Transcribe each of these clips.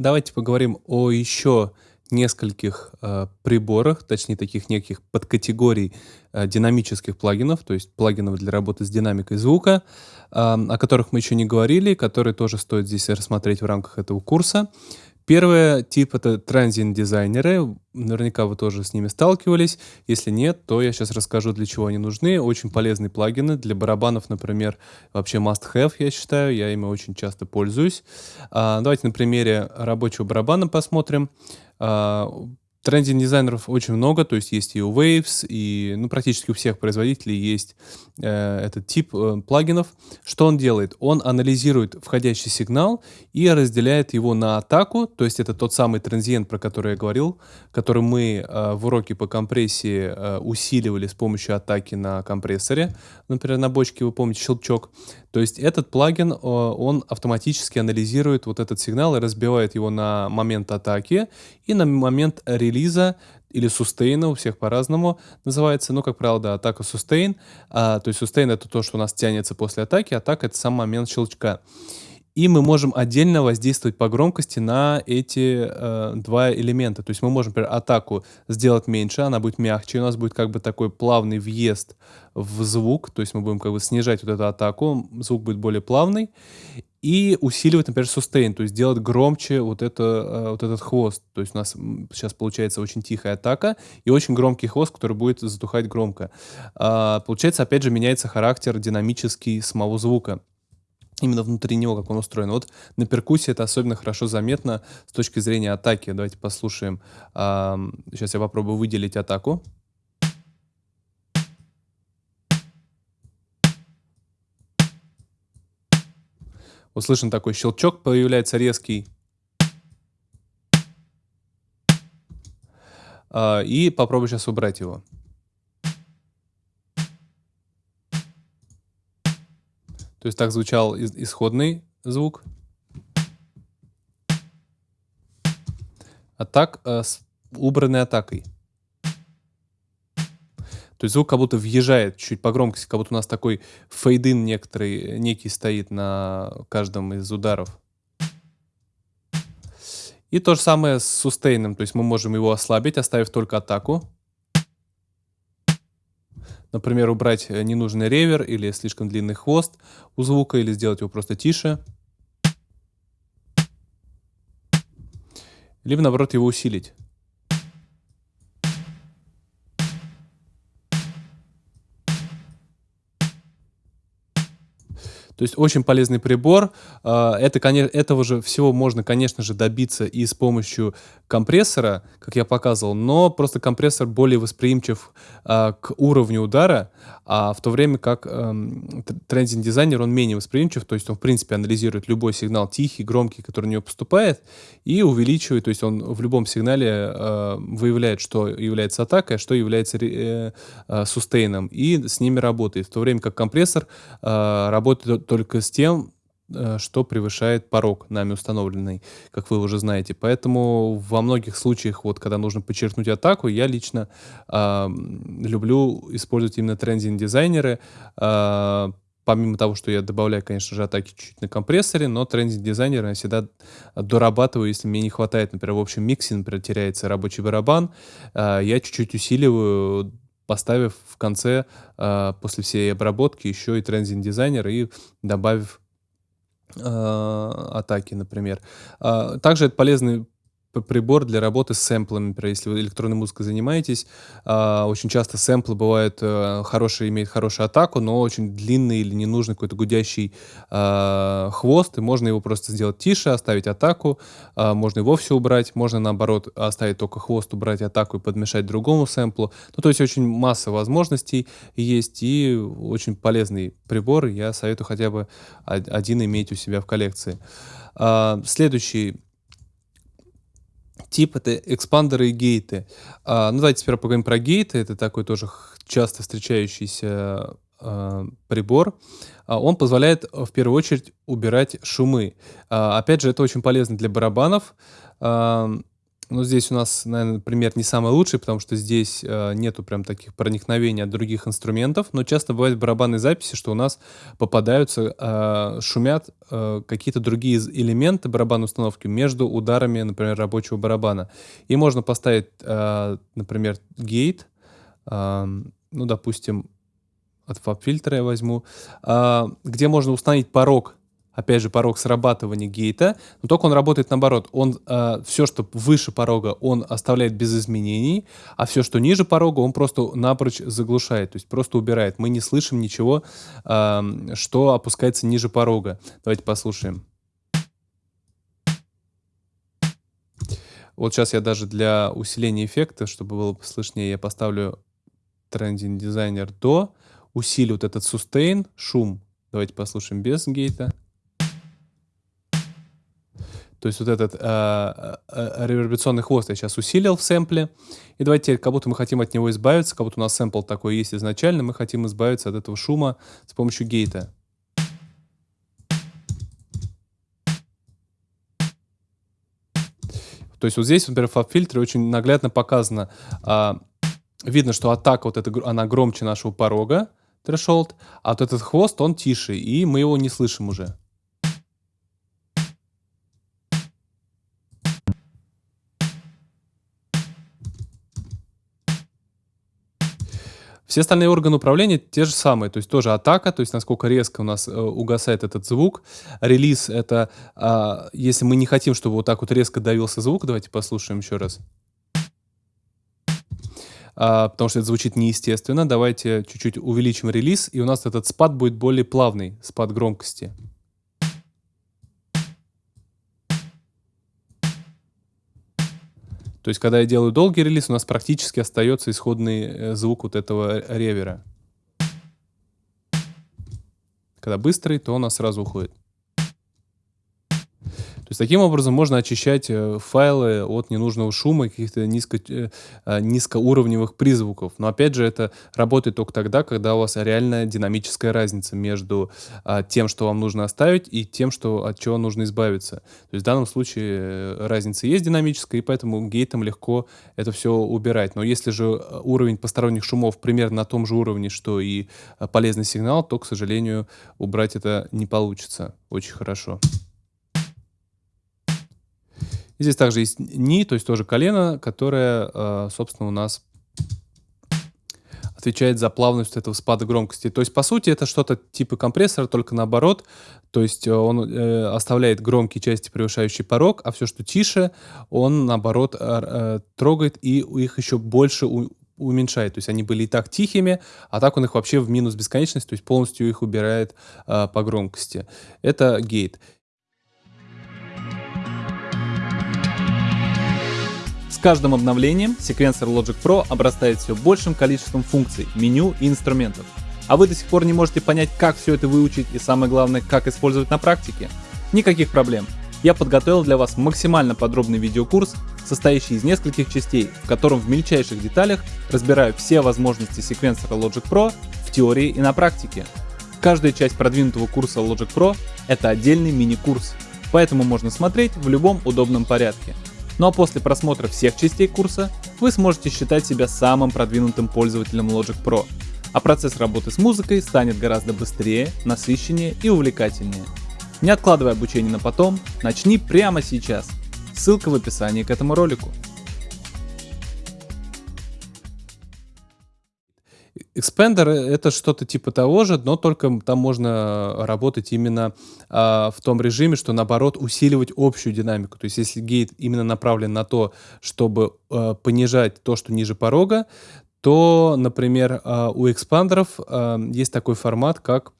Давайте поговорим о еще нескольких э, приборах, точнее таких неких подкатегорий э, динамических плагинов, то есть плагинов для работы с динамикой звука, э, о которых мы еще не говорили, которые тоже стоит здесь рассмотреть в рамках этого курса. Первый тип — это transient-дизайнеры. Наверняка вы тоже с ними сталкивались. Если нет, то я сейчас расскажу, для чего они нужны. Очень полезные плагины. Для барабанов, например, вообще must-have, я считаю. Я ими очень часто пользуюсь. А, давайте на примере рабочего барабана посмотрим. А, Трендинг дизайнеров очень много, то есть есть и у Waves, и ну, практически у всех производителей есть э, этот тип э, плагинов. Что он делает? Он анализирует входящий сигнал и разделяет его на атаку, то есть это тот самый транзиент, про который я говорил, который мы э, в уроке по компрессии э, усиливали с помощью атаки на компрессоре, например, на бочке, вы помните, щелчок. То есть этот плагин, он автоматически анализирует вот этот сигнал и разбивает его на момент атаки и на момент релиза или сустейна, у всех по-разному называется, ну, как правило, да, атака сустейн, а, то есть сустейн это то, что у нас тянется после атаки, атака это сам момент щелчка. И мы можем отдельно воздействовать по громкости на эти э, два элемента. То есть мы можем, например, атаку сделать меньше, она будет мягче, у нас будет как бы такой плавный въезд в звук, то есть мы будем как бы снижать вот эту атаку, звук будет более плавный. И усиливать, например, сустейн, то есть делать громче вот, это, э, вот этот хвост. То есть у нас сейчас получается очень тихая атака и очень громкий хвост, который будет затухать громко. А, получается, опять же, меняется характер динамический самого звука именно внутри него, как он устроен. Вот на перкуссии это особенно хорошо заметно с точки зрения атаки. Давайте послушаем. Сейчас я попробую выделить атаку. Услышан такой щелчок, появляется резкий. А, и попробую сейчас убрать его. То есть так звучал исходный звук. А так э, с убранной атакой. То есть звук как будто въезжает чуть по громкости, как будто у нас такой фейдин некоторый, некий стоит на каждом из ударов. И то же самое с сустейном, то есть мы можем его ослабить, оставив только атаку. Например, убрать э, ненужный ревер или слишком длинный хвост у звука, или сделать его просто тише. Либо, наоборот, его усилить. То есть очень полезный прибор. А, это, конечно, этого же всего можно, конечно же, добиться и с помощью компрессора, как я показывал, но просто компрессор более восприимчив а, к уровню удара, а в то время как эм, трендинг дизайнер, он менее восприимчив, то есть он, в принципе, анализирует любой сигнал тихий, громкий, который у него поступает, и увеличивает, то есть он в любом сигнале э, выявляет, что является атакой, а что является э, э, сустейном, и с ними работает, в то время как компрессор работает только с тем, э, что превышает порог нами установленный, как вы уже знаете. Поэтому во многих случаях, вот когда нужно подчеркнуть атаку, я лично э, люблю использовать именно трендинг-дизайнеры, э, помимо того, что я добавляю, конечно же, атаки чуть-чуть на компрессоре, но трендинг-дизайнер я всегда дорабатываю, если мне не хватает, например, в общем миксе, например, теряется рабочий барабан, э, я чуть-чуть усиливаю поставив в конце, э, после всей обработки, еще и трензинг дизайнер и добавив э, атаки, например. Э, также это полезный прибор для работы с сэмплами. Например, если вы электронной музыкой занимаетесь, э, очень часто сэмплы бывают э, хорошие, имеют хорошую атаку, но очень длинный или ненужный какой-то гудящий э, хвост, и можно его просто сделать тише, оставить атаку, э, можно его все убрать, можно наоборот оставить только хвост, убрать атаку и подмешать другому сэмплу. Ну, то есть очень масса возможностей есть, и очень полезный прибор, я советую хотя бы один иметь у себя в коллекции. Следующий тип это экспандеры и гейты. А, ну, давайте теперь поговорим про гейты. Это такой тоже часто встречающийся а, прибор. А, он позволяет в первую очередь убирать шумы. А, опять же, это очень полезно для барабанов. А, Но здесь у нас, наверно, пример не самый лучший, потому что здесь, э, нету прям таких проникновений от других инструментов. Но часто бывает в барабанной записи, что у нас попадаются, э, шумят, э, какие-то другие элементы барабанной установки между ударами, например, рабочего барабана. И можно поставить, э, например, гейт, ам, ну, допустим, от фаб-фильтра я возьму, а, где можно установить порог опять же, порог срабатывания гейта, но только он работает наоборот. Он э, все, что выше порога, он оставляет без изменений, а все, что ниже порога, он просто напрочь заглушает, то есть просто убирает. Мы не слышим ничего, э, что опускается ниже порога. Давайте послушаем. Вот сейчас я даже для усиления эффекта, чтобы было слышнее, я поставлю Trending Designer до, усилю вот этот sustain, шум. Давайте послушаем без гейта. То есть вот этот э, э, реверберационный хвост я сейчас усилил в сэмпле. И давайте как будто мы хотим от него избавиться, как будто у нас сэмпл такой есть изначально, мы хотим избавиться от этого шума с помощью гейта. То есть вот здесь, например, в фаб-фильтре очень наглядно показано, а, видно, что атака вот эта, она громче нашего порога, threshold, а вот этот хвост, он тише, и мы его не слышим уже. Все остальные органы управления те же самые, то есть тоже атака, то есть насколько резко у нас э, угасает этот звук. Релиз — это э, если мы не хотим, чтобы вот так вот резко давился звук, давайте послушаем еще раз. А, потому что это звучит неестественно. Давайте чуть-чуть увеличим релиз, и у нас этот спад будет более плавный, спад громкости. То есть, когда я делаю долгий релиз, у нас практически остается исходный э, звук вот этого ревера. Когда быстрый, то он сразу уходит. То есть таким образом можно очищать э, файлы от ненужного шума, каких-то низко, э, а, низкоуровневых призвуков. Но опять же, это работает только тогда, когда у вас реальная динамическая разница между а, тем, что вам нужно оставить, и тем, что, от чего нужно избавиться. То есть в данном случае э, разница есть динамическая, и поэтому гейтом легко это все убирать. Но если же уровень посторонних шумов примерно на том же уровне, что и полезный сигнал, то, к сожалению, убрать это не получится очень хорошо. Здесь также есть ни, то есть тоже колено, которое, э, собственно, у нас отвечает за плавность этого спада громкости. То есть, по сути, это что-то типа компрессора, только наоборот. То есть э, он э, оставляет громкие части, превышающие порог, а все, что тише, он, наоборот, э, трогает и их еще больше уменьшает. То есть они были и так тихими, а так он их вообще в минус бесконечность, то есть полностью их убирает э, по громкости. Это гейт. Каждым обновлением секвенсор Logic Pro обрастает все большим количеством функций, меню и инструментов. А вы до сих пор не можете понять, как все это выучить и самое главное, как использовать на практике? Никаких проблем. Я подготовил для вас максимально подробный видеокурс, состоящий из нескольких частей, в котором в мельчайших деталях разбираю все возможности секвенсора Logic Pro в теории и на практике. Каждая часть продвинутого курса Logic Pro — это отдельный мини-курс, поэтому можно смотреть в любом удобном порядке. Ну а после просмотра всех частей курса вы сможете считать себя самым продвинутым пользователем Logic Pro, а процесс работы с музыкой станет гораздо быстрее, насыщеннее и увлекательнее. Не откладывай обучение на потом, начни прямо сейчас. Ссылка в описании к этому ролику. Expander это что-то типа того же, но только там можно работать именно а, в том режиме, что наоборот усиливать общую динамику. То есть если гейт именно направлен на то, чтобы а, понижать то, что ниже порога, то, например, а, у экспандеров а, есть такой формат, как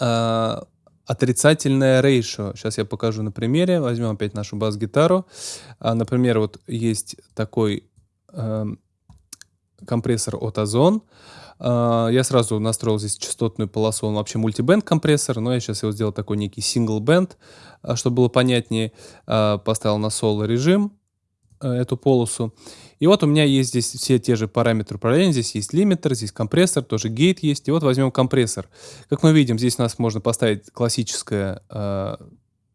а, отрицательное ratio. Сейчас я покажу на примере. Возьмем опять нашу бас-гитару. А, например, вот есть такой... Компрессор от Ozone. А, я сразу настроил здесь частотную полосу, он вообще мультибенд компрессор, но я сейчас его сделал такой некий band, а, чтобы было понятнее. А, поставил на соло режим эту полосу. И вот у меня есть здесь все те же параметры управления. Здесь есть лимитер, здесь компрессор, тоже гейт есть. И вот возьмем компрессор. Как мы видим, здесь у нас можно поставить классическое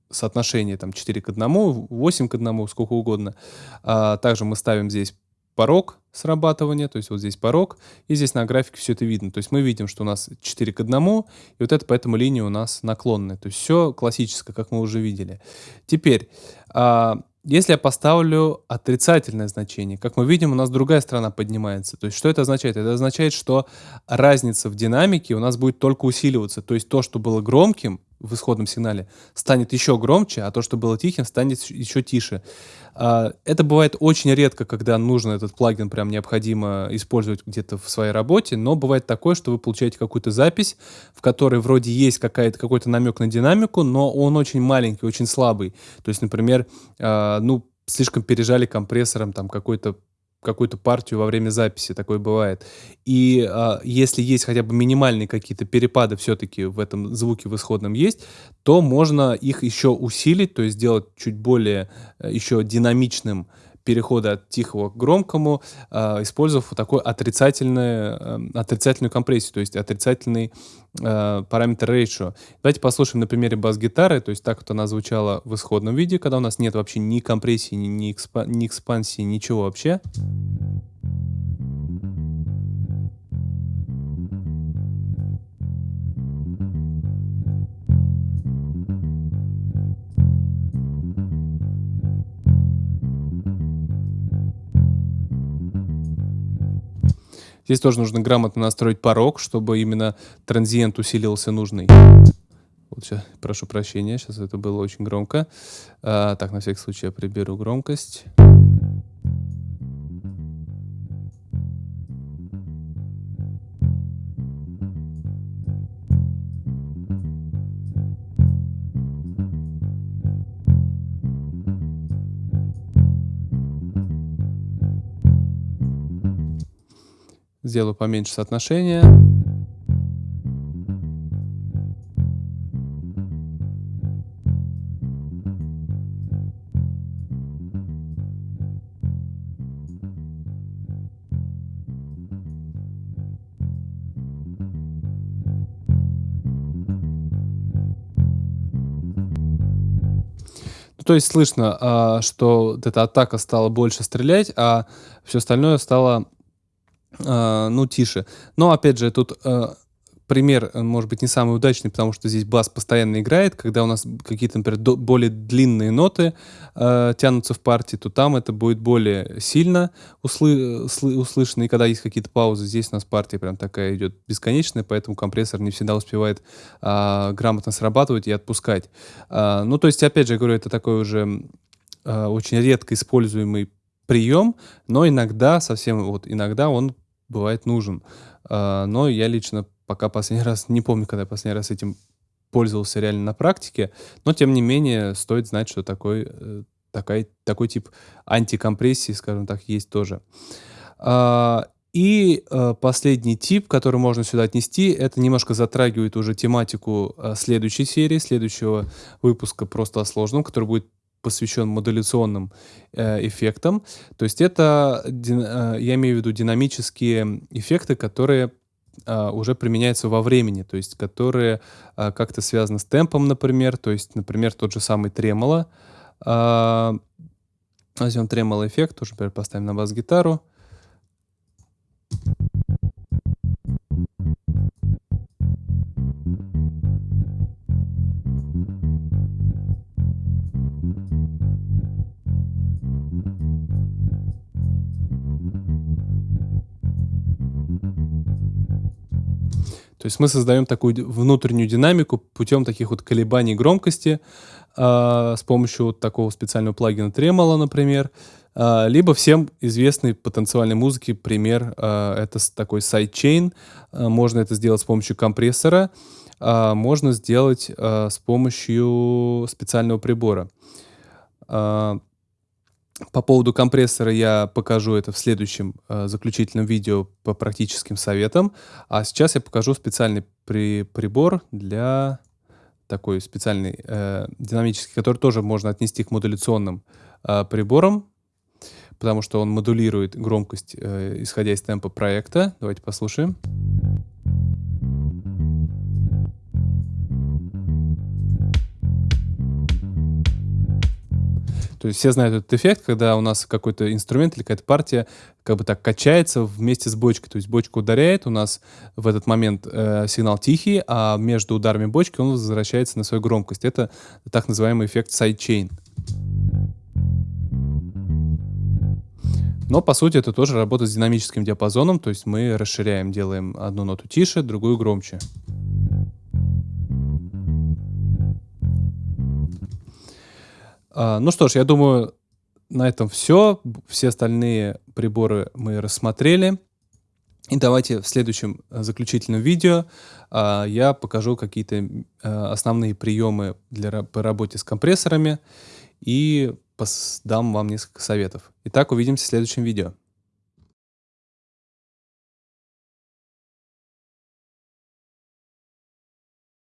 соотношение там 4 к 1, 8 к 1, сколько угодно. Также мы ставим здесь порог срабатывания, то есть вот здесь порог, и здесь на графике все это видно. То есть мы видим, что у нас 4 к 1, и вот это поэтому линия у нас наклонная. То есть все классическое, как мы уже видели. Теперь, а, если я поставлю отрицательное значение, как мы видим, у нас другая сторона поднимается. То есть что это означает? Это означает, что разница в динамике у нас будет только усиливаться. То есть то, что было громким, в исходном сигнале станет еще громче, а то, что было тихим, станет еще тише. А, это бывает очень редко, когда нужно этот плагин прям необходимо использовать где-то в своей работе, но бывает такое, что вы получаете какую-то запись, в которой вроде есть какой-то намек на динамику, но он очень маленький, очень слабый. То есть, например, а, ну, слишком пережали компрессором там какой-то какую-то партию во время записи, такое бывает. И а, если есть хотя бы минимальные какие-то перепады все-таки в этом звуке в исходном есть, то можно их еще усилить, то есть сделать чуть более э, еще динамичным перехода от тихого к громкому, э, использовав такой отрицательную, э, отрицательную компрессию, то есть отрицательный э, параметр ratio. Давайте послушаем на примере бас-гитары, то есть так вот она звучала в исходном виде, когда у нас нет вообще ни компрессии, ни, ни, экспа ни экспансии, ничего вообще. Здесь тоже нужно грамотно настроить порог, чтобы именно транзиент усилился нужный. Вот сейчас, прошу прощения, сейчас это было очень громко. А, так, на всякий случай я приберу громкость. Сделаю поменьше соотношение. Ну, то есть слышно, а, что эта атака стала больше стрелять, а все остальное стало а, ну, тише. Но, опять же, тут а, пример, э, может быть, не самый удачный, потому что здесь бас постоянно играет. Когда у нас какие-то, например, более длинные ноты э, тянутся в партии, то там это будет более сильно услы услышано. И когда есть какие-то паузы, здесь у нас партия прям такая идет бесконечная, поэтому компрессор не всегда успевает э, грамотно срабатывать и отпускать. Э, ну, то есть, опять же, я говорю, это такой уже э, очень редко используемый прием, но иногда, совсем вот иногда он бывает нужен. А, но я лично пока последний раз, не помню, когда я последний раз этим пользовался реально на практике, но тем не менее стоит знать, что такой, э, такой, такой тип антикомпрессии, скажем так, есть тоже. А, и э, последний тип, который можно сюда отнести, это немножко затрагивает уже тематику э, следующей серии, следующего выпуска просто о сложном, который будет посвящен модуляционным э, эффектам. То есть это, э, я имею в виду динамические эффекты, которые э, уже применяются во времени, то есть которые э, как-то связаны с темпом, например, то есть, например, тот же самый тремоло. Э, возьмем тремоло эффект, тоже, например, поставим на бас-гитару. То есть мы создаем такую внутреннюю динамику путем таких вот колебаний громкости э, с помощью вот такого специального плагина Tremolo, например. Э, либо всем известный по танцевальной музыке пример э, это такой sidechain. Э, можно это сделать с помощью компрессора, э, можно сделать э, с помощью специального прибора. Э, по поводу компрессора я покажу это в следующем э, заключительном видео по практическим советам. А сейчас я покажу специальный при, прибор для такой специальный э, динамический, который тоже можно отнести к модуляционным э, приборам, потому что он модулирует громкость, э, исходя из темпа проекта. Давайте послушаем. То есть все знают этот эффект, когда у нас какой-то инструмент или какая-то партия как бы так качается вместе с бочкой. То есть бочка ударяет, у нас в этот момент э, сигнал тихий, а между ударами бочки он возвращается на свою громкость. Это так называемый эффект sidechain. Но, по сути, это тоже работа с динамическим диапазоном, то есть мы расширяем, делаем одну ноту тише, другую громче. Ну что ж, я думаю, на этом все. Все остальные приборы мы рассмотрели. И давайте в следующем э, заключительном видео а, я покажу какие-то а, основные приемы для, по работе с компрессорами и дам вам несколько советов. Итак, увидимся в следующем видео.